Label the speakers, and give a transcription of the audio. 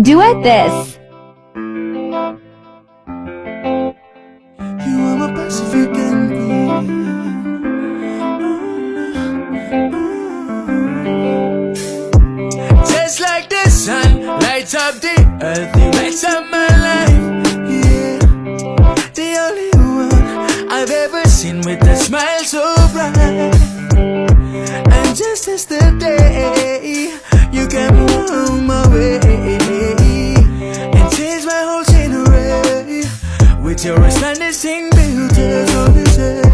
Speaker 1: Duet this.
Speaker 2: Up the earth, up my life. Yeah, the only one I've ever seen with a smile so bright. And just as the day Your ascending beauty is all you